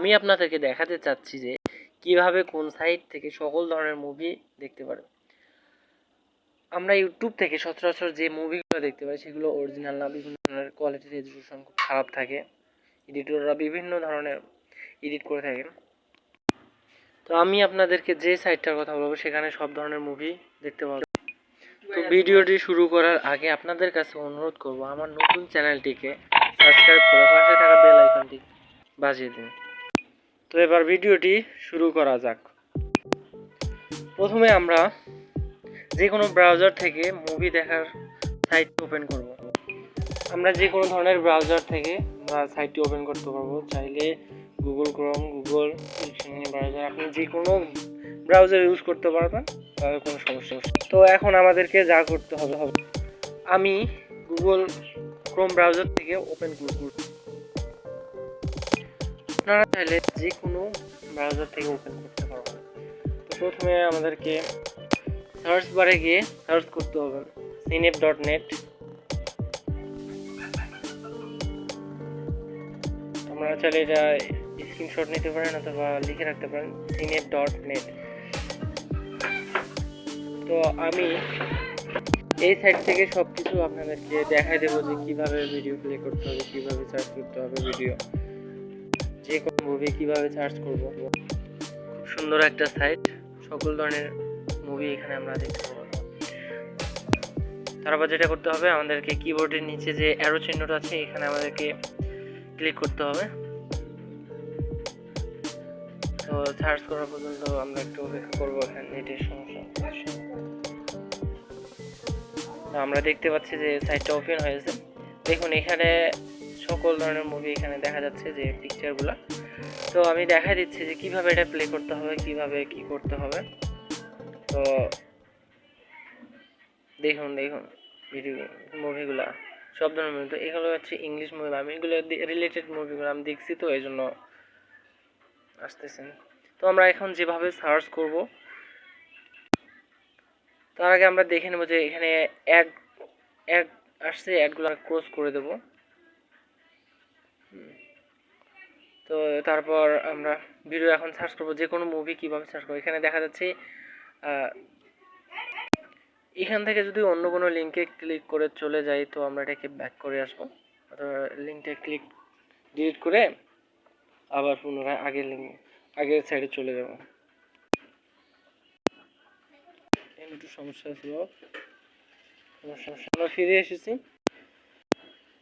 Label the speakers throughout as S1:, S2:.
S1: আমি আপনাদেরকে দেখাতে চাচ্ছি যে কীভাবে কোন সাইট থেকে সকল ধরনের মুভি দেখতে পারে আমরা ইউটিউব থেকে সচরাচর যে মুভিগুলো দেখতে পাই, সেগুলো অরিজিনাল না, বিভিন্ন ধরনের কোয়ালিটি রেজলিউশন খুব খারাপ থাকে। এডিটররা বিভিন্ন ধরনের এডিট করে থাকেন তো আমি আপনাদেরকে যে সাইটটার কথা বলব, সেখানে সব ধরনের মুভি দেখতে পাবেন তো ভিডিওটি শুরু করার আগে আপনাদের কাছে অনুরোধ করব, আমার নতুন চ্যানেলটিকে সাবস্ক্রাইব করে পাশে থাকা বেল আইকনটি বাজিয়ে দিন। তো এবার ভিডিওটি শুরু করা যাক। প্রথমে আমরা যে কোনো ব্রাউজার থেকে মুভি দেখার সাইট ওপেন করব। আমরা যে কোনো ধরনের ব্রাউজার থেকে আমরা সাইটটি ওপেন করতে পারব। চাইলে গুগল ক্রোম গুগল ব্রাউজার আপনি যে কোনো ব্রাউজার ইউজ করতে পারবেন, তাহলে কোনো সমস্যা। তো এখন আমাদেরকে যা করতে হবে হবে আমি গুগল ক্রোম ব্রাউজার থেকে ওপেন করব। আপনারা চাইলে যে কোনো ব্রাউজার থেকে ওপেন করতে পারবেন। তো প্রথমে আমাদেরকে সার্চ বারে গিয়ে সার্চ করতে হবে। সিনেপ ডট নেট আমরা চাইলে এটা স্ক্রিনশট নিতে পারেন অথবা লিখে রাখতে পারেন সিনেপ ডট নেট তো আমি এই সাইট থেকে সব কিছু আপনাদেরকে দেখাই দেবো যে কীভাবে ভিডিও প্লে করতে হবে, কীভাবে সার্চ করতে হবে ভিডিও যে কোনো মুভি কীভাবে সার্চ করব? খুব সুন্দর একটা সাইট সকল ধরনের মুভি এখানে আমরা দেখতে পাবো। তারপর যেটা করতে হবে, আমাদেরকে কিবোর্ডের নিচে যে অ্যারো চিহ্নটা আছে, এখানে আমাদেরকে ক্লিক করতে হবে। তো সার্চ করা পর্যন্ত আমরা একটু অপেক্ষা করব এখানে নেটের সমস্যা। আমরা দেখতে পাচ্ছি যে সাইটটা ওপেন হয়েছে। দেখুন, এখানে সকল ধরনের মুভি এখানে দেখা যাচ্ছে যে পিকচারগুলো তো আমি দেখা দিচ্ছি যে কীভাবে এটা প্লে করতে হবে, কীভাবে কি করতে হবে। তো দেখুন দেখুন ভিডিও মুভিগুলা সব ধরনের মুভি তো এগুলো হচ্ছে ইংলিশ মুভি আমি এগুলো রিলেটেড মুভিগুলো আমি দেখছি তো, এই জন্য আসতেছেন। তো আমরা এখন যেভাবে সার্চ করব, তার আগে আমরা দেখে নেব যে এখানে অ্যাড অ্যাড আসছে অ্যাডগুলো ক্লোজ করে দেব। তো তারপর আমরা ভিডিও এখন সার্চ করব যে কোনো মুভি কীভাবে সার্চ করব। এখানে দেখা যাচ্ছে এখান থেকে যদি অন্য কোনো লিঙ্কে ক্লিক করে চলে যাই, তো আমরা এটাকে ব্যাক করে আসব। অথবা লিঙ্কটা ক্লিক ডিলিট করে আবার পুনরায় আগের লিঙ্ক আগের সাইডে চলে যাব। একটু সমস্যা ছিল। সমস্যা, আমরা ফিরে এসেছি।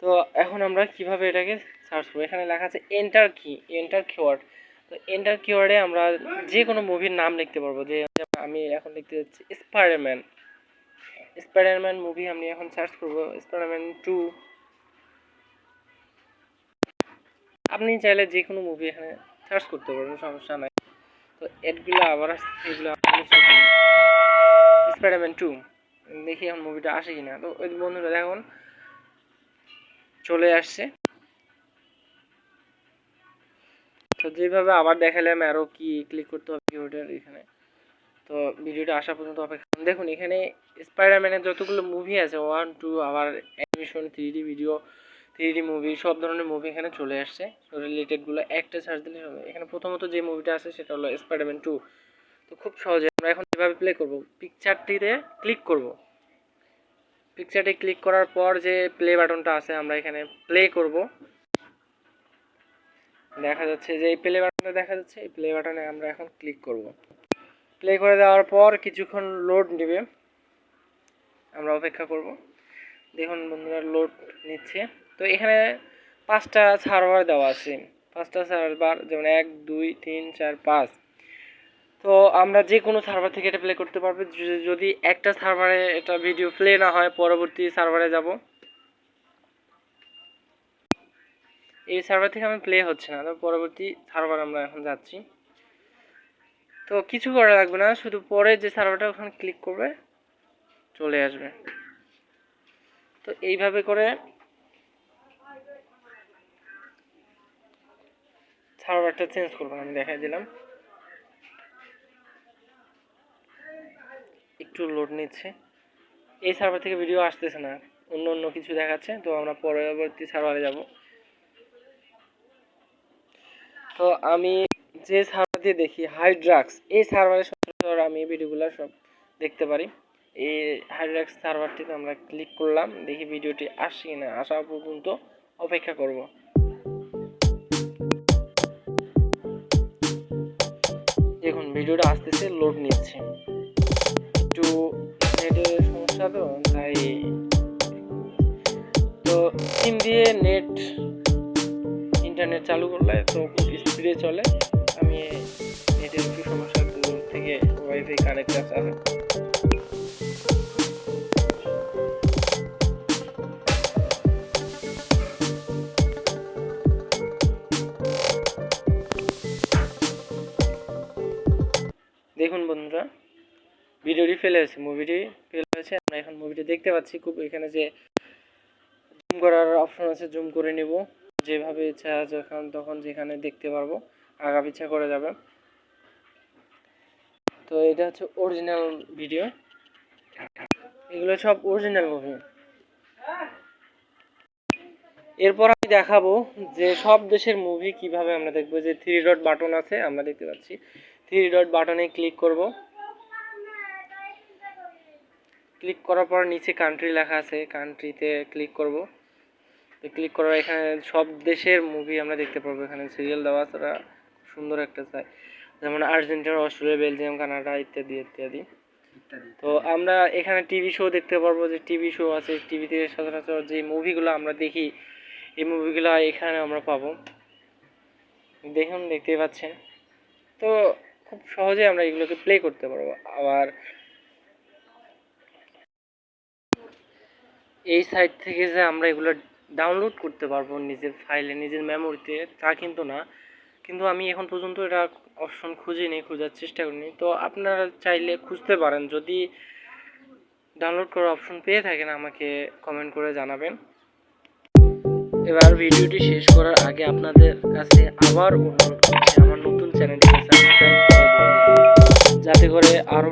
S1: তো এখন আমরা কীভাবে এটাকে সার্চ করব। এখানে লেখা আছে এন্টার কি এন্টার কিওয়ার্ড তো এন্টার কিওয়ার্ডে আমরা যে কোনো মুভির নাম লিখতে পারব। যে আমি এখন লিখতে যাচ্ছি স্পাইডারম্যান স্পাইডারম্যান মুভি আমি এখন সার্চ করব স্পাইডারম্যান টু আপনি চাইলে যে কোনো মুভি এখানে সার্চ করতে পারবেন সমস্যা নাই। তো এডগুলো আবার এগুলো স্পাইডারম্যান টু দেখি এখন মুভিটা আসে কিনা। তো ওই বন্ধুরা দেখুন, চলে আসছে। তো যেভাবে আবার দেখালাম আরও কি ক্লিক করতে হবে কিবোর্ডের এখানে। তো ভিডিওটা আসা পর্যন্ত অপেক্ষা। দেখুন, এখানে স্পাইডারম্যানের যতগুলো মুভি আছে ওয়ান টু আবার animation three video three movie সব ধরনের মুভি এখানে চলে আসছে। রিলেটেডগুলো একটা সার্চ দিলে হবে। এখানে প্রথমত যে মুভিটা আছে, সেটা হলো স্পাইডারম্যান টু তো খুব সহজে আমরা এখন এভাবে প্লে করব পিকচারটিতে ক্লিক করব। পিকচারটি ক্লিক করার পর যে প্লে বাটনটা আছে, আমরা এখানে প্লে করব। দেখা যাচ্ছে যে এই প্লে বাটনটা দেখা যাচ্ছে, এই প্লে বাটনে আমরা এখন ক্লিক করব। প্লে করে দেওয়ার পর কিছুক্ষণ লোড নেবে। আমরা অপেক্ষা করব। দেখুন বন্ধুরা লোড নিচ্ছে। তো এখানে পাঁচটা সার্ভার দেওয়া আছে। পাঁচটা সার্ভার যেমন এক, দুই, তিন, চার, পাঁচ। তো আমরা যে কোনো সার্ভার থেকে এটা প্লে করতে পারব। যদি- একটা সার্ভারে এটা ভিডিও প্লে না হয়, পরবর্তী সার্ভারে যাব। এই সার্ভার থেকে আমি প্লে হচ্ছে না। তো পরবর্তী সার্ভার আমরা এখন যাচ্ছি। তো কিছু করা লাগবে না, শুধু পরে যে সার্ভারটা ওখানে ক্লিক করবে, চলে আসবে। তো এইভাবে করে সার্ভারটা চেঞ্জ করব, আমি দেখাই দিলাম। একটু লোড নিচ্ছে। এই সার্ভার থেকে ভিডিও আসতেছে না, অন্য অন্য কিছু দেখাচ্ছে, তো আমরা পরবর্তী সার্ভারে যাব। তো আমি যে সার্ভার দিয়ে দেখি হাইড্রাক্স এই সার্ভারে সচরাচর আমি ভিডিওগুলো সব দেখতে পারি। এই হাইড্রাক্স সার্ভারটিতে আমরা ক্লিক করলাম, দেখি ভিডিওটি আসছে কিনা। আসা পর্যন্ত অপেক্ষা করব। দেখুন, ভিডিওটা আসতেছে লোড নিচ্ছে। একটু নেটের সমস্যা তো, তাই তো সিম দিয়ে নেট ইন্টারনেট চালু করলে তো খুব স্পিডে চলে, আমি নেটের একটু সমস্যা থেকে ওয়াইফাই কানেক্ট আছে। দেখুন বন্ধুরা, ভিডিওটি ফেলে হয়েছে মুভিটি ফেলে হয়েছে, আমরা এখন মুভিটি দেখতে পাচ্ছি। খুব এখানে যে জুম করার অপশন আছে জুম করে নিব। যেভাবে ইচ্ছা যখন তখন যেখানে দেখতে পারব আগা পিছা করে যাবে। তো এটা হচ্ছে অরিজিনাল ভিডিও এগুলো সব অরিজিনাল মুভি এরপর আমি দেখাবো যে সব দেশের মুভি কীভাবে আমরা দেখব। যে থ্রি ডট বাটন আছে, আমরা দেখতে পাচ্ছি। থ্রি ডট বাটনে ক্লিক করব। ক্লিক করার পর নিচে কান্ট্রি লেখা আছে কান্ট্রিতে ক্লিক করব। ক্লিক করার এখানে সব দেশের মুভি আমরা দেখতে পারব। এখানে সিরিয়াল দেওয়া ওরা সুন্দর একটা চাই যেমন আর্জেন্টিনা অস্ট্রেলিয়া বেলজিয়াম কানাডা ইত্যাদি ইত্যাদি। তো আমরা এখানে টিভি শো দেখতে পারব যে টিভি শো আছে। টিভিতে সচরাচর যে মুভিগুলো আমরা দেখি এই মুভিগুলো এখানে আমরা পাবো। দেখুন দেখতেই পাচ্ছেন। তো খুব সহজে আমরা এগুলোকে প্লে করতে পারব। আবার এই সাইট থেকে যে আমরা এগুলো ডাউনলোড করতে পারব নিজের ফাইলে নিজের মেমোরিতে তা কিন্তু না। কিন্তু আমি এখন পর্যন্ত এটা অপশন খুঁজিনি খোঁজার চেষ্টা করিনি। তো আপনারা চাইলে খুঁজতে পারেন। যদি ডাউনলোড করার অপশন পেয়ে থাকেন, আমাকে কমেন্ট করে জানাবেন। এবার ভিডিওটি শেষ করার আগে আপনাদের কাছে আবার অনুরোধ করছি, আমার নতুন চ্যানেলটিকে সাবস্ক্রাইব করে যাতে করে আরও